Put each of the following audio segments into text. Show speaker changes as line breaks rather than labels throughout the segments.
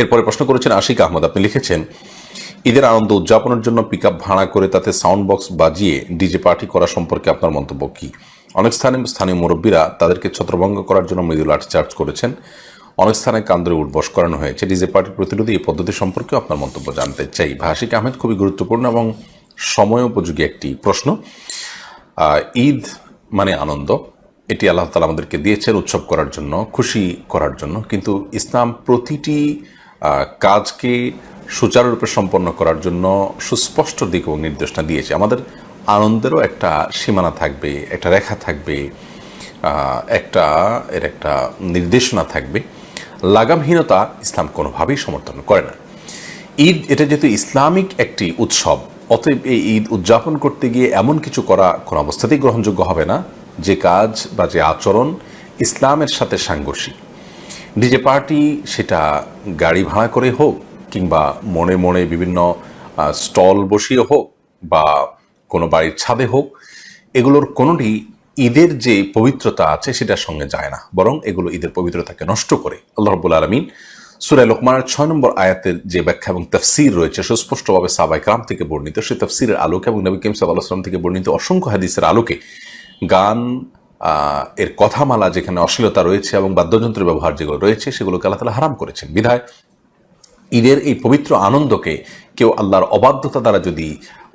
এরপরে প্রশ্ন করেছেন আশিক আহমদ, আপনি লিখেছেন, ঈদের আনন্দ উদযাপনের জন্য পিক ভাড়া করে তাতে সাউন্ড বক্স বাজিয়ে ডিজে পার্টি করা সম্পর্কে আপনার মন্তব্য কি? অনেক স্থানে স্থানীয় মুরব্বীরা তাদেরকে ছত্রভঙ্গ করার জন্য মৃদু লাঠিচার্জ করেছেন। অনেক স্থানে কান্দরে উঠবস করানো হয়েছে। ডিজে পার্টির প্রতিরোধে এই পদ্ধতি সম্পর্কে আপনার মন্তব্য জানতে চাই। ভাষিক আহমেদ, খুবই গুরুত্বপূর্ণ এবং সময় উপযোগী একটি প্রশ্ন। ঈদ মানে আনন্দ। এটি আল্লাহ তালা আমাদেরকে দিয়েছেন উৎসব করার জন্য, খুশি করার জন্য। কিন্তু ইসলাম প্রতিটি কাজকে সুচারুরূপে সম্পন্ন করার জন্য সুস্পষ্ট দিক এবং নির্দেশনা দিয়েছে। আমাদের আনন্দেরও একটা সীমানা থাকবে, একটা রেখা থাকবে একটা এর একটা নির্দেশনা থাকবে। লাগামহীনতা ইসলাম কোনোভাবেই সমর্থন করে না। ঈদ, এটা যেহেতু ইসলামিক একটি উৎসব, অতএব এই ঈদ উদযাপন করতে গিয়ে এমন কিছু করা কোনো অবস্থাতেই গ্রহণযোগ্য হবে না। যে কাজ বা যে আচরণ ইসলামের সাথে সাংঘর্ষিক। ডিজে পার্টি সেটা গাড়ি ভাড়া করে হোক কিংবা মনে মনে বিভিন্ন স্টল বসিয়ে হোক বা কোনো বাড়ির ছাদে হোক, এগুলোর কোনোটি ঈদের যে পবিত্রতা আছে সেটার সঙ্গে যায় না। বরং এগুলো ঈদের পবিত্রতাকে নষ্ট করে। আল্লাহ রব্বুল আলমিন সুরায় লোকমানের ছয় নম্বর আয়াতের যে ব্যাখ্যা এবং তফসির রয়েছে, সুস্পষ্টভাবে সাবাই কাম থেকে বর্ণিত। সেই তফসিরের আলোকে এবং নবী কিম সাল্লাহাম থেকে বর্ণিত অসংখ্য হাদিসের আলোকে গান এর কথামালা যেখানে অশ্লীলতা রয়েছে এবং বাদ্যযন্ত্রের ব্যবহার যেগুলো রয়েছে, সেগুলোকে আল্লাহ তালা হারাম করেছেন। বিধায় ঈদের এই পবিত্র আনন্দকে কেউ আল্লাহর অবাধ্যতা দ্বারা যদি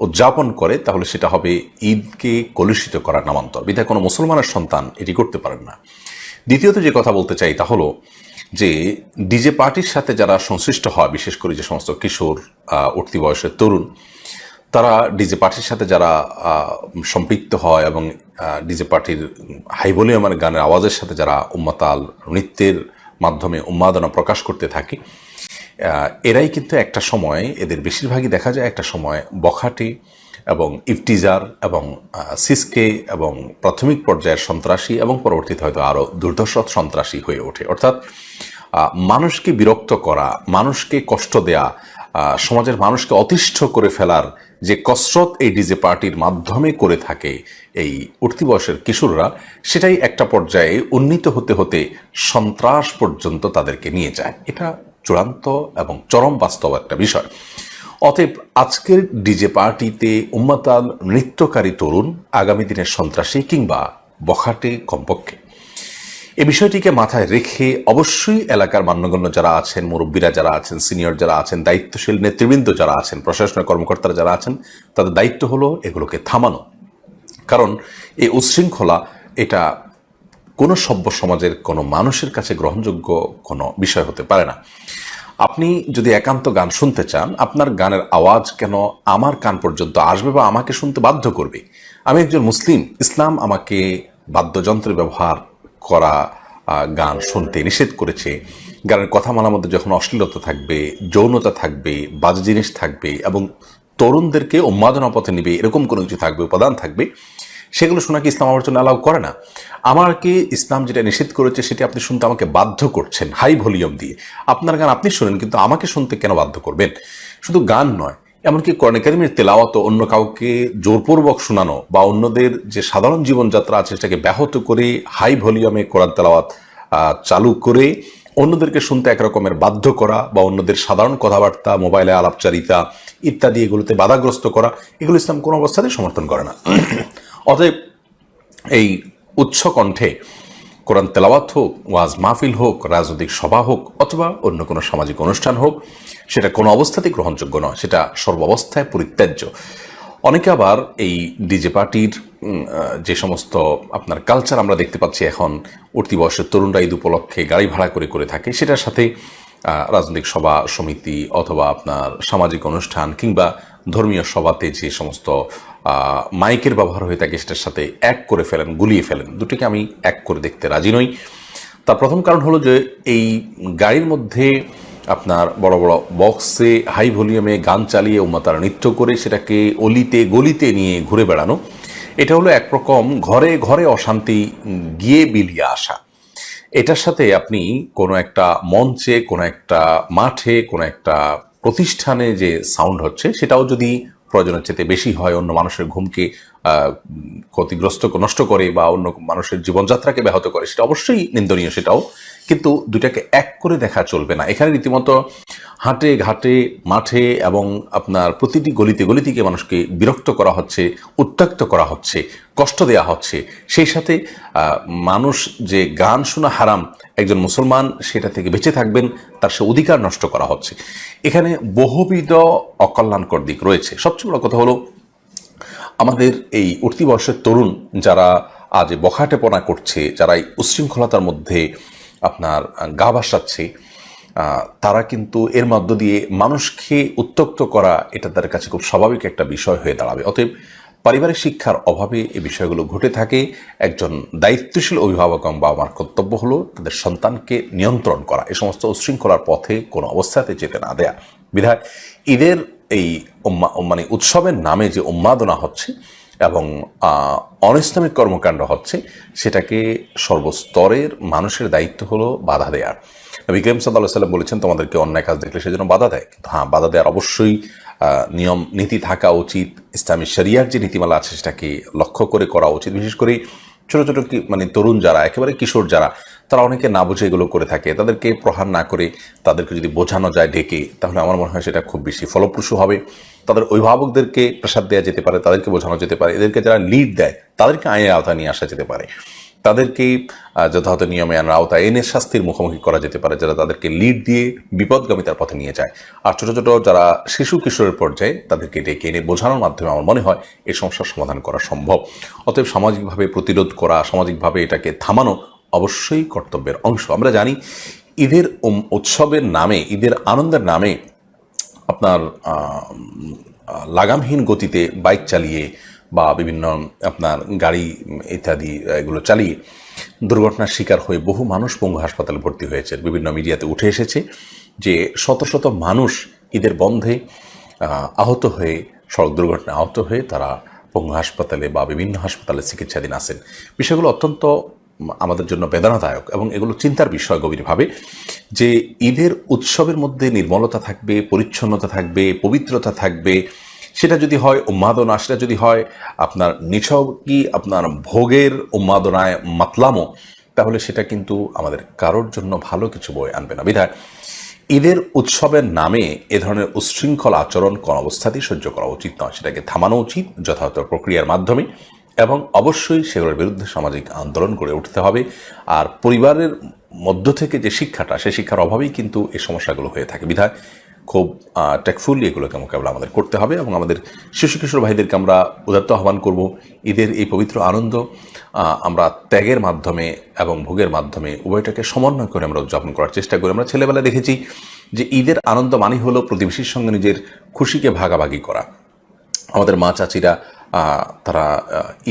উদযাপন করে, তাহলে সেটা হবে ঈদকে কলুষিত করার নামান্তর। বিধায় কোনো মুসলমানের সন্তান এটি করতে পারেন না। দ্বিতীয়ত যে কথা বলতে চাই তা হলো যে ডিজে পার্টির সাথে যারা সংশ্লিষ্ট হয়, বিশেষ করে যে সমস্ত কিশোর উঠতি বয়সের তরুণ তারা ডিজে পার্টির সাথে যারা সম্পৃক্ত হয় এবং ডিজে পার্টির হাই ভলিউমের গানের আওয়াজের সাথে যারা উম্মাতাল নৃত্যের মাধ্যমে উন্মাদনা প্রকাশ করতে থাকে এরাই কিন্তু একটা সময়, এদের বেশিরভাগই দেখা যায় একটা সময় বখাটে এবং ইফটিজার এবং সিসকে এবং প্রাথমিক পর্যায়ের সন্ত্রাসী এবং পরবর্তীতে হয়তো আরও দুর্ধর্ষ সন্ত্রাসী হয়ে ওঠে। অর্থাৎ মানুষকে বিরক্ত করা, মানুষকে কষ্ট দেয়া সমাজের মানুষকে অতিষ্ঠ করে ফেলার যে কসরত এই ডিজে পার্টির মাধ্যমে করে থাকে এই উঠতি বয়সের কিশোররা, সেটাই একটা পর্যায়ে উন্নীত হতে হতে সন্ত্রাস পর্যন্ত তাদেরকে নিয়ে যায়। এটা চূড়ান্ত এবং চরম বাস্তব একটা বিষয়। অতএব আজকের ডিজে পার্টিতে উম্মাতাল নৃত্যকারী তরুণ আগামী দিনের সন্ত্রাসী কিংবা বখাটে কমপক্ষে। এই বিষয়টিকে মাথায় রেখে অবশ্যই এলাকার মান্যগণ্য যারা আছেন, মুরব্বীরা যারা আছেন, সিনিয়র যারা আছেন, দায়িত্বশীল নেতৃবৃন্দ যারা আছেন, প্রশাসনের কর্মকর্তারা যারা আছেন, তাদের দায়িত্ব হলো এগুলোকে থামানো। কারণ এই উচ্ছৃঙ্খলা এটা কোনো সভ্য সমাজের, কোনো মানুষের কাছে গ্রহণযোগ্য কোনো বিষয় হতে পারে না। আপনি যদি একান্ত গান শুনতে চান, আপনার গানের আওয়াজ কেন আমার কান পর্যন্ত আসবে বা আমাকে শুনতে বাধ্য করবে? আমি একজন মুসলিম, ইসলাম আমাকে বাদ্যযন্ত্রের ব্যবহার করা গান শুনতে নিষেধ করেছে। গানের কথা কথামালার মধ্যে যখন অশ্লীলতা থাকবে, যৌনতা থাকবে, বাজে জিনিস থাকবে এবং তরুণদেরকে উন্মাদনা পথে নিবে, এরকম কোনো কিছু থাকবে, উপাদান থাকবে, সেগুলো শোনা কি ইসলাম আমার জন্য অ্যালাউ করে না? আমাকে ইসলাম যেটা নিষেধ করেছে সেটা আপনি শুনতে আমাকে বাধ্য করছেন, হাই ভলিউম দিয়ে। আপনার গান আপনি শুনেন, কিন্তু আমাকে শুনতে কেন বাধ্য করবেন? শুধু গান নয় এমনকি কোরআন কারিমের তেলাওয়াত অন্য কাউকে জোরপূর্বক শোনানো বা অন্যদের যে সাধারণ জীবনযাত্রা আছে সেটাকে ব্যাহত করে হাই ভলিউমে কোরআন তেলাওয়াত চালু করে অন্যদেরকে শুনতে একরকমের বাধ্য করা বা অন্যদের সাধারণ কথাবার্তা, মোবাইলে আলাপচারিতা ইত্যাদি এগুলোতে বাধাগ্রস্ত করা, এগুলো ইসলাম কোনো অবস্থাতেই সমর্থন করে না। অতএব এই উচ্চ কণ্ঠে কোরআন তেলাওয়াত হোক, ওয়াজ মাহফিল হোক, রাজনৈতিক সভা হোক, অথবা অন্য কোনো সামাজিক অনুষ্ঠান হোক, সেটা কোনো অবস্থাতেই গ্রহণযোগ্য নয়। সেটা সর্বাবস্থায় পরিত্যাজ্য। অনেকে আবার এই ডিজে পার্টির যে সমস্ত আপনার কালচার আমরা দেখতে পাচ্ছি এখন, উঠতি বয়সের তরুণরা ঈদ উপলক্ষে গাড়ি ভাড়া করে করে থাকে, সেটার সাথে রাজনৈতিক সভা, সমিতি অথবা আপনার সামাজিক অনুষ্ঠান কিংবা ধর্মীয় সভাতে যে সমস্ত মাইকের ব্যবহার হয়ে থাকে সেটার সাথে এক করে ফেলেন, গুলিয়ে ফেলেন। দুটিকে আমি এক করে দেখতে রাজি নই। তার প্রথম কারণ হলো যে এই গাড়ির মধ্যে আপনার বড় বড় বক্সে হাই ভলিউমে গান চালিয়ে উম্মাতারা নৃত্য করে সেটাকে অলিতে গলিতে নিয়ে ঘুরে বেড়ানো, এটা হলো একরকম ঘরে ঘরে অশান্তি গিয়ে বিলিয়ে আসা। এটার সাথে আপনি কোনো একটা মঞ্চে, কোনো একটা মাঠে, কোনো একটা প্রতিষ্ঠানে যে সাউন্ড হচ্ছে, সেটাও যদি প্রয়োজনের চেয়ে বেশি হয়, অন্য মানুষের ঘুমকে ক্ষতিগ্রস্ত, নষ্ট করে বা অন্য মানুষের জীবনযাত্রাকে ব্যাহত করে, সেটা অবশ্যই নিন্দনীয়, সেটাও কিন্তু দুটাকে এক করে দেখা চলবে না। এখানে রীতিমতো হাটে ঘাটে, মাঠে এবং আপনার প্রতিটি গলিতে গলিতে মানুষকে বিরক্ত করা হচ্ছে, উত্ত্যক্ত করা হচ্ছে, কষ্ট দেওয়া হচ্ছে। সেই সাথে মানুষ যে গান শোনা হারাম একজন মুসলমান সেটা থেকে বেঁচে থাকবেন, তার সে অধিকার নষ্ট করা হচ্ছে। এখানে বহুবিধ অকল্যাণকর দিক রয়েছে। সবচেয়ে বড় কথা হলো, আমাদের এই উঠতি বয়সের তরুণ যারা আজ বখাটেপনা করছে, যারা এই উচ্ছৃঙ্খলতার মধ্যে আপনার গা ভাসাচ্ছে। তারা কিন্তু এর মধ্য দিয়ে মানুষকে উত্তক্ত করা এটা তাদের কাছে খুব স্বাভাবিক একটা বিষয় হয়ে দাঁড়াবে। অতএব পারিবারিক শিক্ষার অভাবে এই বিষয়গুলো ঘটে থাকে। একজন দায়িত্বশীল অভিভাবক এবং বাবা মার কর্তব্য হলো তাদের সন্তানকে নিয়ন্ত্রণ করা। এ সমস্ত উচ্ছৃঙ্খলার পথে কোনো অবস্থাতে যেতে না দেয়া। বিধায় ঈদের এই মানে উৎসবের নামে যে উন্মাদনা হচ্ছে এবং আহ, কর্মকাণ্ড হচ্ছে সেটাকে সর্বস্তরের মানুষের দায়িত্ব হলো বাধা দেওয়ার নবী করিম সাল্লাহ সাল্লাম বলেছেন তোমাদেরকে অন্যায় কাজ দেখলে সেজন্য বাধা দেয়। কিন্তু হ্যাঁ বাধা দেওয়ার অবশ্যই নিয়ম নীতি থাকা উচিত। ইসলামী শরিয়ার যে নীতিমালা আছে সেটাকে লক্ষ্য করে করা উচিত। বিশেষ করে ছোটো ছোটো মানে তরুণ যারা একেবারে কিশোর যারা তারা অনেকে না বুঝে এগুলো করে থাকে। তাদেরকে প্রহার না করে তাদেরকে যদি বোঝানো যায় ডেকে তাহলে আমার মনে হয় সেটা খুব বেশি ফলপ্রসূ হবে। তাদের অভিভাবকদেরকে প্রসাদ দেওয়া যেতে পারে, তাদেরকে বোঝানো যেতে পারে, এদেরকে যারা লিড দেয়, তাদেরকে আইনের আওতায় নিয়ে আসা যেতে পারে। তাদেরকে যথাযথ নিয়মে আইনের আওতায় এনে শাস্তির মুখোমুখি করা যেতে পারে, যারা তাদেরকে লিড দিয়ে বিপদগামিতার পথে নিয়ে যায়। আর ছোট ছোট যারা শিশু কিশোরের পর্যায়ে, তাদেরকে ডেকে এনে বোঝানোর মাধ্যমে আমার মনে হয় এই সমস্যার সমাধান করা সম্ভব। অতএব সামাজিকভাবে প্রতিরোধ করা, সামাজিকভাবে এটাকে থামানো অবশ্যই কর্তব্যের অংশ। আমরা জানি ঈদের উৎসবের নামে, ঈদের আনন্দের নামে আপনার লাগামহীন গতিতে বাইক চালিয়ে বা বিভিন্ন আপনার গাড়ি ইত্যাদি, এগুলো চালিয়ে দুর্ঘটনার শিকার হয়ে বহু মানুষ পঙ্গু হাসপাতালে ভর্তি হয়েছে। বিভিন্ন মিডিয়াতে উঠে এসেছে যে শত শত মানুষ ঈদের বন্ধে আহত হয়ে, সড়ক দুর্ঘটনায় আহত হয়ে তারা পঙ্গু হাসপাতালে বা বিভিন্ন হাসপাতালে চিকিৎসাধীন আছেন। বিষয়গুলো অত্যন্ত আমাদের জন্য বেদনাদায়ক এবং এগুলো চিন্তার বিষয় গভীরভাবে, যে ঈদের উৎসবের মধ্যে নির্মলতা থাকবে, পরিচ্ছন্নতা থাকবে, পবিত্রতা থাকবে, সেটা যদি হয় উন্মাদনা, সেটা যদি হয় আপনার নিছকই আপনার ভোগের উন্মাদনায় মাতলামো, তাহলে সেটা কিন্তু আমাদের কারোর জন্য ভালো কিছু বই আনবে না। বিধায় ঈদের উৎসবের নামে এ ধরনের উচ্ছৃঙ্খল আচরণ কোন অবস্থাতেই সহ্য করা উচিত নয়। সেটাকে থামানো উচিত, যথাযথ প্রক্রিয়ার মাধ্যমে। এবং অবশ্যই সেগুলোর বিরুদ্ধে সামাজিক আন্দোলন গড়ে উঠতে হবে। আর পরিবারের মধ্য থেকে যে শিক্ষাটা, সেই শিক্ষার অভাবেই কিন্তু এই সমস্যাগুলো হয়ে থাকে। বিধায় খুব টেকফুলি এগুলোকে মোকাবেলা আমাদের করতে হবে এবং আমাদের শিশু কিশোর ভাইদেরকে আমরা উদাত্ত আহ্বান করব। ঈদের এই পবিত্র আনন্দ আমরা ত্যাগের মাধ্যমে এবং ভোগের মাধ্যমে উভয়টাকে সমন্বয় করে আমরা উদযাপন করার চেষ্টা করি। আমরা ছেলেবেলা দেখেছি যে ঈদের আনন্দ মানে হলো প্রতিবেশীর সঙ্গে নিজের খুশিকে ভাগাভাগি করা। আমাদের মা চাচিরা তারা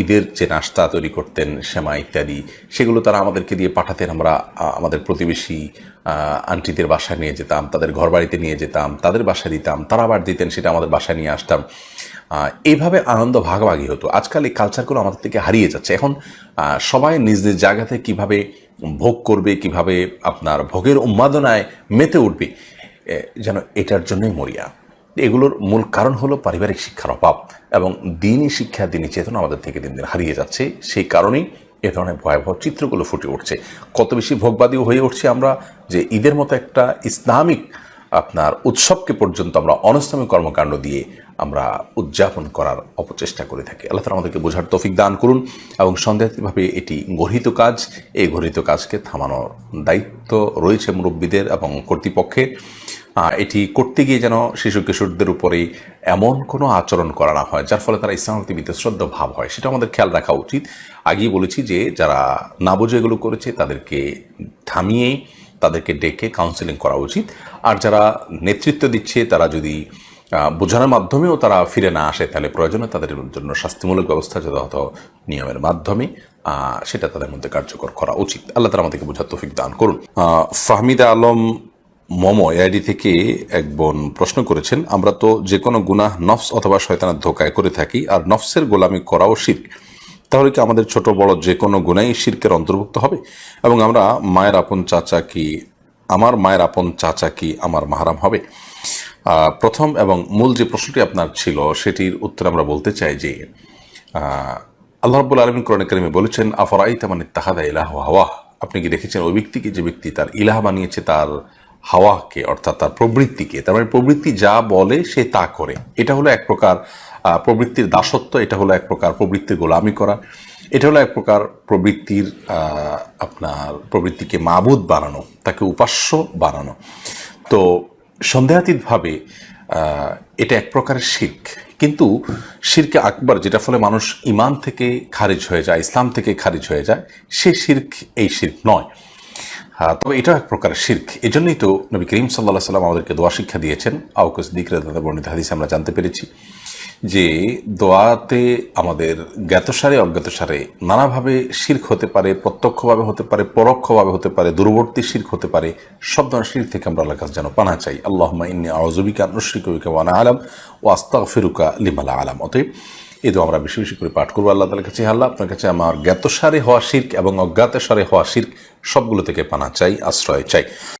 ঈদের যে নাস্তা তৈরি করতেন সেমা ইত্যাদি, সেগুলো তারা আমাদেরকে দিয়ে পাঠাতেন। আমরা আমাদের প্রতিবেশী আন্টিদের বাসায় নিয়ে যেতাম, তাদের ঘর বাড়িতে নিয়ে যেতাম, তাদের বাসায় দিতাম, তারা আবার দিতেন, সেটা আমাদের বাসায় নিয়ে আসতাম। এইভাবে আনন্দ ভাগাভাগি হতো। আজকাল এই কালচারগুলো আমাদের থেকে হারিয়ে যাচ্ছে। এখন সবাই নিজ নিজ জায়গাতে কীভাবে ভোগ করবে, কীভাবে আপনার ভোগের উন্মাদনায় মেতে উঠবে যেন এটার জন্যই মরিয়া। এগুলোর মূল কারণ হলো পারিবারিক শিক্ষার অভাব এবং দিনই শিক্ষা, দিনই চেতনা আমাদের থেকে দিন দিন হারিয়ে যাচ্ছে। সেই কারণেই এ ধরনের ভয়াবহ চিত্রগুলো ফুটে উঠছে। কত বেশি ভোগবাদীও হয়ে উঠছে আমরা যে ঈদের মতো একটা ইসলামিক আপনার উৎসবকে পর্যন্ত আমরা অনস্তমী কর্মকাণ্ড দিয়ে আমরা উদযাপন করার অপচেষ্টা করে থাকি। আল্লাহ তালা আমাদেরকে বোঝার তৌফিক দান করুন এবং সন্দেহভাবে এটি গঠিত কাজ, এই গঠিত কাজকে থামানোর দায়িত্ব রয়েছে মুরব্বীদের এবং কর্তৃপক্ষের। এটি করতে গিয়ে যেন শিশু কিশোরদের উপরে এমন কোনো আচরণ করা না হয়, যার ফলে তারা ইসলাম প্রতি বিতশ্রদ্ধ ভাব হয়। সেটা আমাদের খেয়াল রাখা উচিত। আগেই বলেছি যে, যারা না বুঝে এগুলো করেছে, তাদেরকে থামিয়ে তাদেরকে ডেকে কাউন্সেলিং করা উচিত। আর যারা নেতৃত্ব দিচ্ছে, তারা যদি বোঝানোর মাধ্যমেও তারা ফিরে না আসে, তাহলে প্রয়োজনে তাদের জন্য শাস্তিমূলক ব্যবস্থা যথাযথ নিয়মের মাধ্যমে সেটা তাদের মধ্যে কার্যকর করা উচিত। আল্লাহ তারা আমাদেরকে বোঝার তৌফিক দান করুন। ফাহমিদা আলম মম, এআইডি থেকে এক বোন প্রশ্ন করেছেন, আমরা তো যে কোনো গুনাহ নফস অথবা শয়তানের ধোকায় করে থাকি, আর নফসের গোলামি করাও শির্ক। তাহলে কি আমাদের ছোট বড় যে কোনো গুণাই শির্কের অন্তর্ভুক্ত হবে? এবং আমরা মায়ের আপন চাচা কি, আমার মায়ের আপন চাচা কি আমার মাহারাম হবে? প্রথম এবং মূল যে প্রশ্নটি আপনার ছিল, সেটির উত্তর আমরা বলতে চাই যে আল্লাহ রাব্বুল আলমিন কোরআন কারিমে বলেছেন আফরাই তামান তাহাদা ইলাহ হাওয়া? আপনি কি দেখেছেন ওই ব্যক্তিকে যে ব্যক্তি তার ইলাহ বানিয়েছে, তার হাওয়াকে অর্থাৎ তার প্রবৃত্তিকে তার মানে প্রবৃত্তি যা বলে, সে তা করে। এটা হলো এক প্রকার প্রবৃত্তির দাসত্ব, এটা হলো এক প্রকার প্রবৃত্তির গোলামি করা। এটা হলো এক প্রকার প্রবৃত্তির আপনার প্রবৃত্তিকে মাবুদ বানানো, তাকে উপাস্য বানানো। তো সন্দেহাতীতভাবে এটা এক প্রকারের শির্ক। কিন্তু শিরকে আকবর যেটা ফলে মানুষ ইমান থেকে খারিজ হয়ে যায়, ইসলাম থেকে খারিজ হয়ে যায়, সে শির্ক এই শির্ক নয়। তবে এটাও এক প্রকার শির্ক। এই জন্যই তো নবী করিম সাল্লাহ সাল্লাম আমাদেরকে দোয়া শিক্ষা দিয়েছেন। আউকস দিকরে দাদা বর্ণিত হাদিসে আমরা জানতে পেরেছি। যে দোয়াতে আমাদের জ্ঞাতসারে, অজ্ঞাতসারে নানাভাবে শির্ক হতে পারে, প্রত্যক্ষভাবে হতে পারে, পরোক্ষভাবে হতে পারে, দূরবর্তী শির্ক হতে পারে, সব ধরনের শির থেকে আমরা আল্লাহ কাছে যেন পানা চাই। আল্লাহ ইন্নি আউজবিকা নুশ্রিকা ওয়ানা আলাম ও আস্তাক ফিরুকা লিমালা আলাম অতএব এই তো আমরা বেশি বেশি করে পাঠ করব আল্লাহ তালার কাছে। আল্লাহ, আপনার কাছে আমার জ্ঞাতসারে হওয়া শির্ক এবং অজ্ঞাতসারে হওয়া শির্ক সবগুলো থেকে পানা চাই, আশ্রয় চাই।